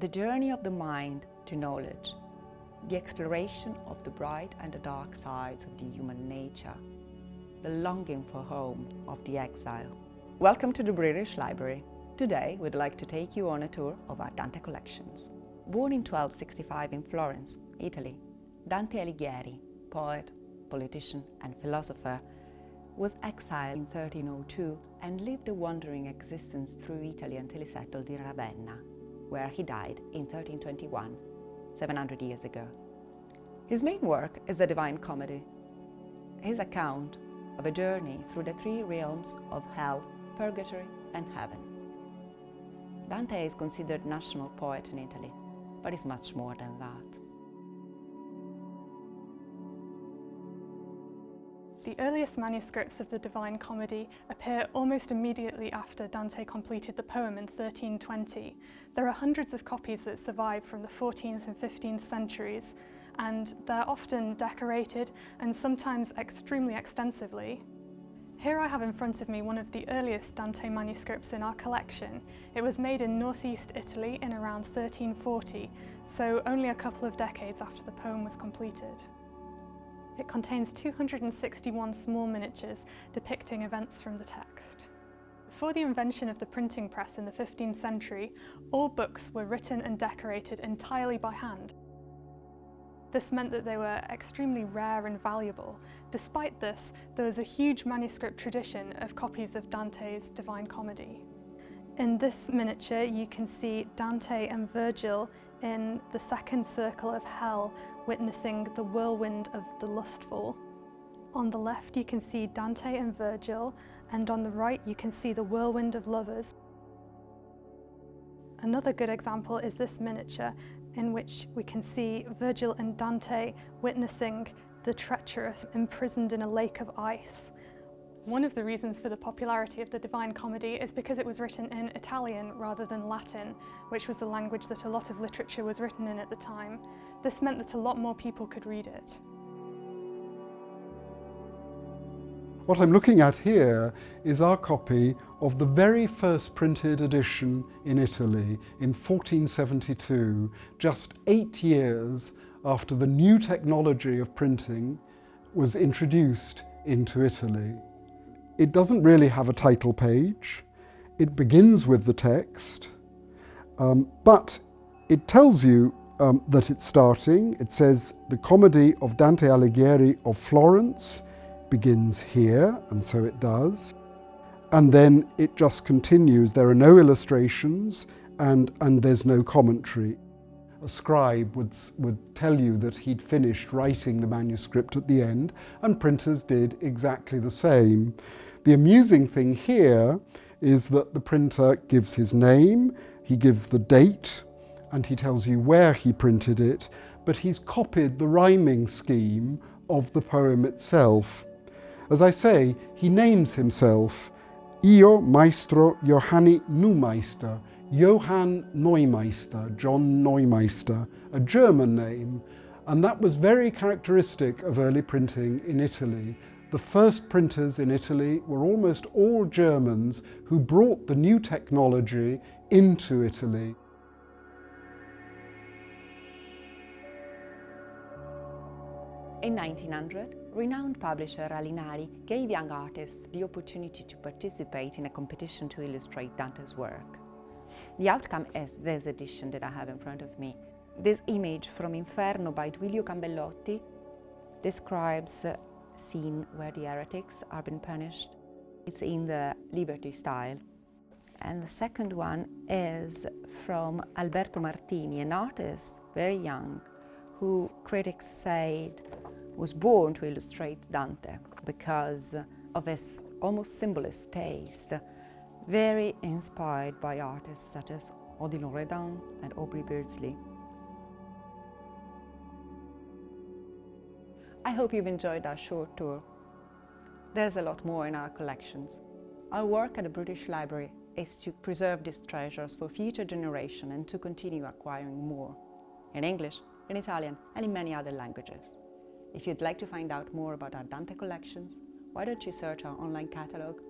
The journey of the mind to knowledge, the exploration of the bright and the dark sides of the human nature, the longing for home of the exile. Welcome to the British Library. Today we'd like to take you on a tour of our Dante collections. Born in 1265 in Florence, Italy, Dante Alighieri, poet, politician and philosopher, was exiled in 1302 and lived a wandering existence through Italy until he settled in Ravenna, where he died in 1321, 700 years ago. His main work is the Divine Comedy, his account of a journey through the three realms of hell, purgatory and heaven. Dante is considered national poet in Italy but is much more than that. The earliest manuscripts of the Divine Comedy appear almost immediately after Dante completed the poem in 1320. There are hundreds of copies that survive from the 14th and 15th centuries, and they're often decorated and sometimes extremely extensively. Here I have in front of me one of the earliest Dante manuscripts in our collection. It was made in northeast Italy in around 1340, so only a couple of decades after the poem was completed. It contains 261 small miniatures depicting events from the text. Before the invention of the printing press in the 15th century, all books were written and decorated entirely by hand. This meant that they were extremely rare and valuable. Despite this, there was a huge manuscript tradition of copies of Dante's Divine Comedy. In this miniature you can see Dante and Virgil in the second circle of hell witnessing the whirlwind of the lustful. On the left you can see Dante and Virgil and on the right you can see the whirlwind of lovers. Another good example is this miniature in which we can see Virgil and Dante witnessing the treacherous imprisoned in a lake of ice. One of the reasons for the popularity of the Divine Comedy is because it was written in Italian rather than Latin, which was the language that a lot of literature was written in at the time. This meant that a lot more people could read it. What I'm looking at here is our copy of the very first printed edition in Italy in 1472, just eight years after the new technology of printing was introduced into Italy. It doesn't really have a title page. It begins with the text, um, but it tells you um, that it's starting. It says, the comedy of Dante Alighieri of Florence, begins here, and so it does. And then it just continues. There are no illustrations and, and there's no commentary. A scribe would, would tell you that he'd finished writing the manuscript at the end, and printers did exactly the same. The amusing thing here is that the printer gives his name, he gives the date, and he tells you where he printed it, but he's copied the rhyming scheme of the poem itself. As I say, he names himself Io Maestro Johanni Neumeister, Johann Neumeister, John Neumeister, a German name, and that was very characteristic of early printing in Italy. The first printers in Italy were almost all Germans who brought the new technology into Italy. In 1900, renowned publisher Alinari gave young artists the opportunity to participate in a competition to illustrate Dante's work. The outcome is this edition that I have in front of me. This image from Inferno by Duilio Cambellotti describes scene where the heretics are being punished. It's in the Liberty style. And the second one is from Alberto Martini, an artist, very young, who critics said was born to illustrate Dante because of his almost symbolist taste, very inspired by artists such as Odilon Redon and Aubrey Beardsley. I hope you've enjoyed our short tour. There's a lot more in our collections. Our work at the British Library is to preserve these treasures for future generations and to continue acquiring more, in English, in Italian and in many other languages. If you'd like to find out more about our Dante collections, why don't you search our online catalogue,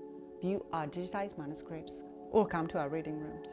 view our digitized manuscripts, or come to our reading rooms.